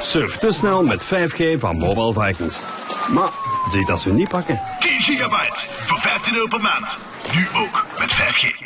Surf te snel met 5G van Mobile Vikings. Maar zie dat ze niet pakken. 10 gigabyte voor 15 euro per maand. Nu ook met 5G.